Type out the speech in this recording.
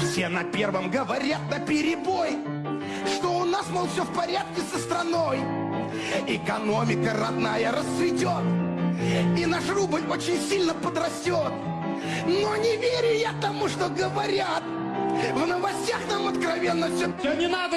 Все на первом говорят на перебой, что у нас, мол, все в порядке со страной. Экономика родная расцветет, и наш рубль очень сильно подрастет. Но не верю я тому, что говорят. В новостях нам откровенно все... Все, не надо